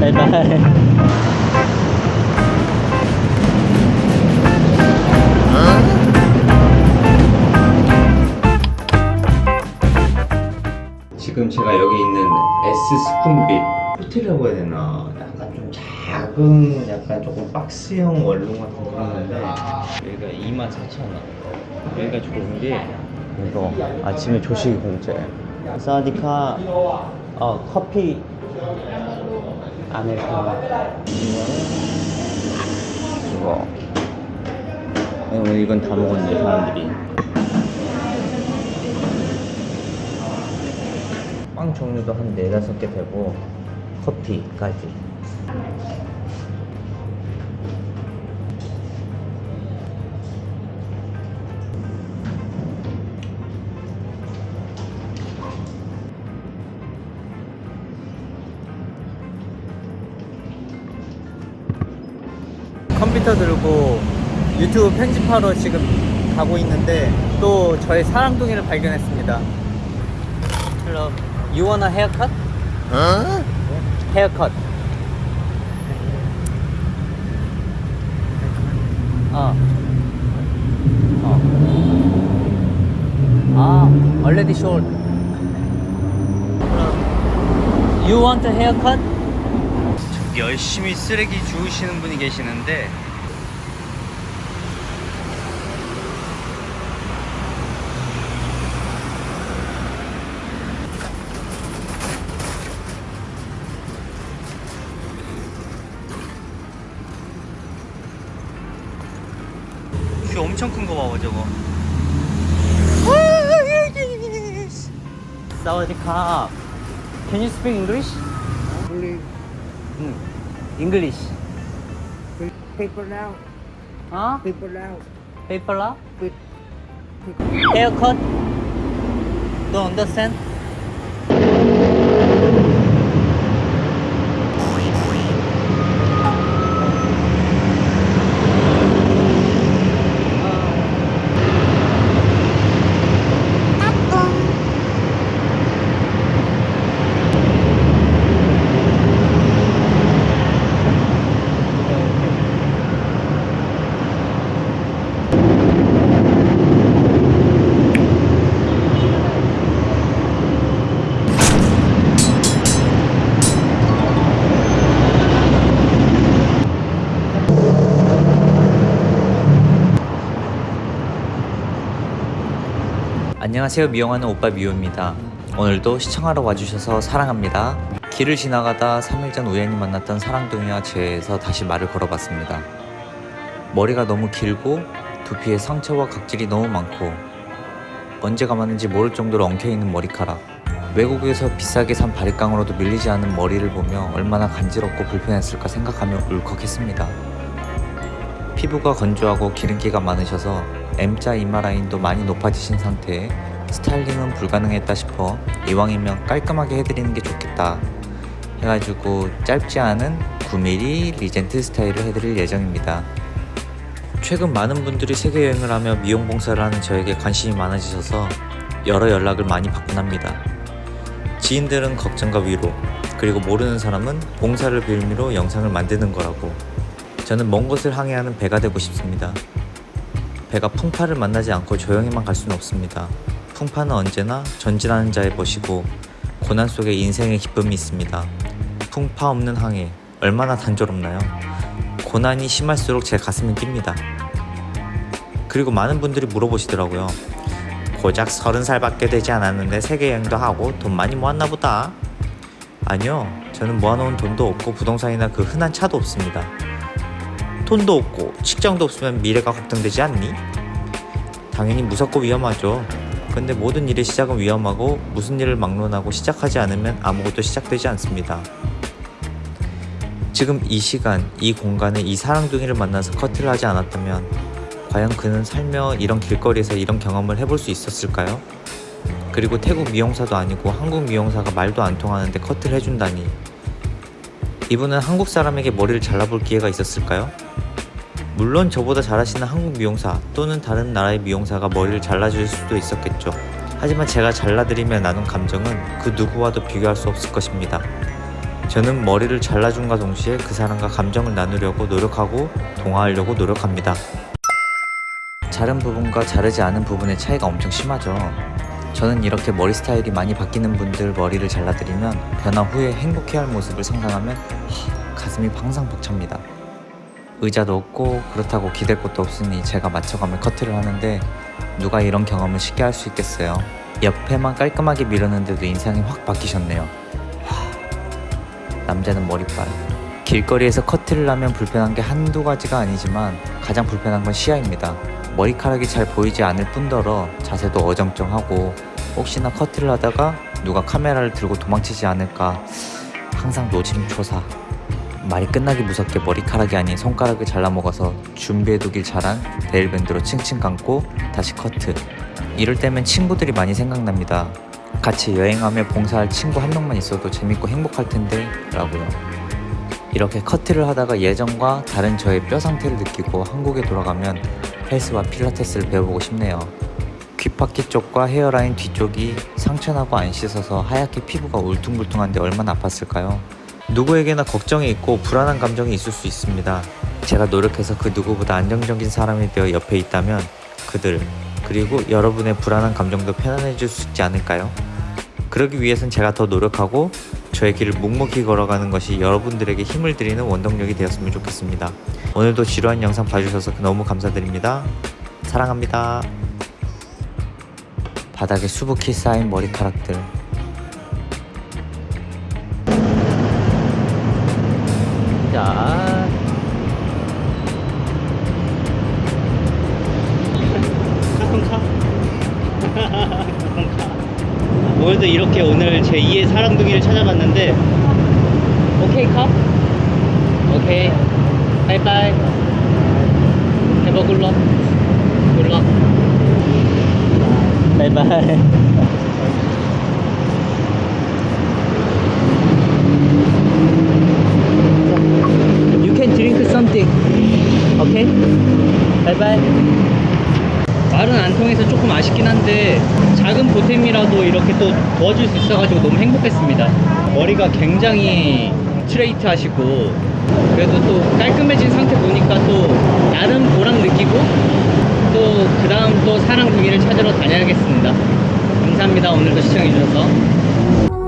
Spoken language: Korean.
바이바이 지금 제가 여기 있는 S 스푼빛 호텔이라고 해야 되나? 약간 좀 작은 약간 조금 박스형 원룸 같은 그런 건데 여기가 24,000원. 여기가 좋은 게 이거 아침에 조식이 공짜예요 사디카 어 커피 아메리카노 이거. 오늘 이건 다 먹었네 사람들이. 빵 종류도 한 네다섯 개 되고 커피까지 컴퓨터 들고 유튜브 편집하러 지금 가고 있는데 또 저의 사랑둥이를 발견했습니다 Hello. You want a haircut? Haircut. 어. 어. 아, already short. You want a haircut? 열심히 쓰레기 주우시는 분이 계시는데 귀 엄청 큰 거 봐봐 저거 사와디캅 Can you speak English? Only 응 English paper now. 어? Paper now. 페이퍼라? With Haircut? Don't understand? 안녕하세요 미용하는 오빠 미호입니다. 오늘도 시청하러 와주셔서 사랑합니다. 길을 지나가다 3일 전 우연히 만났던 사랑둥이와 제에서 다시 말을 걸어봤습니다. 머리가 너무 길고 두피에 상처와 각질이 너무 많고 언제 감았는지 모를 정도로 엉켜있는 머리카락. 외국에서 비싸게 산 바리깡으로도 밀리지 않은 머리를 보며 얼마나 간지럽고 불편했을까 생각하며 울컥했습니다. 피부가 건조하고 기름기가 많으셔서 M자 이마 라인도 많이 높아지신 상태에 스타일링은 불가능했다 싶어 이왕이면 깔끔하게 해드리는 게 좋겠다. 해가지고 짧지 않은 9mm 리젠트 스타일을 해드릴 예정입니다. 최근 많은 분들이 세계 여행을 하며 미용 봉사를 하는 저에게 관심이 많아지셔서 여러 연락을 많이 받곤 합니다. 지인들은 걱정과 위로 그리고 모르는 사람은 봉사를 빌미로 영상을 만드는 거라고. 저는 먼 곳을 항해하는 배가 되고 싶습니다. 배가 풍파를 만나지 않고 조용히만 갈 수는 없습니다. 풍파는 언제나 전진하는 자의 것이고 고난 속에 인생의 기쁨이 있습니다. 풍파 없는 항해 얼마나 단조롭나요? 고난이 심할수록 제 가슴이 뜁니다. 그리고 많은 분들이 물어보시더라고요. 고작 서른 살밖에 되지 않았는데 세계 여행도 하고 돈 많이 모았나 보다. 아니요, 저는 모아놓은 돈도 없고 부동산이나 그 흔한 차도 없습니다. 돈도 없고 직장도 없으면 미래가 걱정되지 않니? 당연히 무섭고 위험하죠. 근데 모든 일의 시작은 위험하고 무슨 일을 막론하고 시작하지 않으면 아무것도 시작되지 않습니다. 지금 이 시간, 이 공간에 이 사랑둥이를 만나서 커트를 하지 않았다면 과연 그는 살며 이런 길거리에서 이런 경험을 해볼 수 있었을까요? 그리고 태국 미용사도 아니고 한국 미용사가 말도 안 통하는데 커트를 해준다니 이분은 한국 사람에게 머리를 잘라볼 기회가 있었을까요? 물론 저보다 잘하시는 한국 미용사 또는 다른 나라의 미용사가 머리를 잘라줄 수도 있었겠죠. 하지만 제가 잘라드리며 나눈 감정은 그 누구와도 비교할 수 없을 것입니다. 저는 머리를 잘라준과 동시에 그 사람과 감정을 나누려고 노력하고 동화하려고 노력합니다. 자른 부분과 자르지 않은 부분의 차이가 엄청 심하죠. 저는 이렇게 머리 스타일이 많이 바뀌는 분들 머리를 잘라드리면 변화 후에 행복해할 모습을 상상하면 하, 가슴이 항상 벅찹니다. 의자도 없고 그렇다고 기댈 곳도 없으니 제가 맞춰가며 커트를 하는데 누가 이런 경험을 쉽게 할 수 있겠어요. 옆에만 깔끔하게 밀었는데도 인상이 확 바뀌셨네요. 와, 남자는 머리빨. 길거리에서 커트를 하면 불편한 게 한두 가지가 아니지만 가장 불편한 건 시야입니다. 머리카락이 잘 보이지 않을 뿐더러 자세도 어정쩡하고 혹시나 커트를 하다가 누가 카메라를 들고 도망치지 않을까 항상 노심초사. 말이 끝나기 무섭게 머리카락이 아닌 손가락을 잘라먹어서 준비해두길 잘한 데일밴드로 칭칭 감고 다시 커트. 이럴 때면 친구들이 많이 생각납니다. 같이 여행하며 봉사할 친구 한 명만 있어도 재밌고 행복할 텐데 라고요. 이렇게 커트를 하다가 예전과 다른 저의 뼈 상태를 느끼고 한국에 돌아가면 헬스와 필라테스를 배워보고 싶네요. 귓바퀴 쪽과 헤어라인 뒤쪽이 상처나고 안 씻어서 하얗게 피부가 울퉁불퉁한데 얼마나 아팠을까요? 누구에게나 걱정이 있고 불안한 감정이 있을 수 있습니다. 제가 노력해서 그 누구보다 안정적인 사람이 되어 옆에 있다면 그들 그리고 여러분의 불안한 감정도 편안해질 수 있지 않을까요? 그러기 위해선 제가 더 노력하고 저의 길을 묵묵히 걸어가는 것이 여러분들에게 힘을 드리는 원동력이 되었으면 좋겠습니다. 오늘도 지루한 영상 봐주셔서 너무 감사드립니다. 사랑합니다. 바닥에 수북히 쌓인 머리카락들 자. 오늘도 이렇게 오늘 제 2의 사랑둥이를 찾아봤는데. 오케이 컵? 오케이. 바이바이. 해버 굿럭 굿럭 바이바이 You can something 오케이? 바이바이. 말은 안 통해서 조금 아쉽긴 한데 작은 보탬이라도 이렇게 또 도와줄 수 있어가지고 너무 행복했습니다. 머리가 굉장히 스트레이트 하시고 그래도 또 깔끔해진 상태 보니까 또 나름 보람 느끼고 또 그 다음 또 사랑 동이를 찾으러 다녀야겠습니다. 감사합니다. 오늘도 시청해주셔서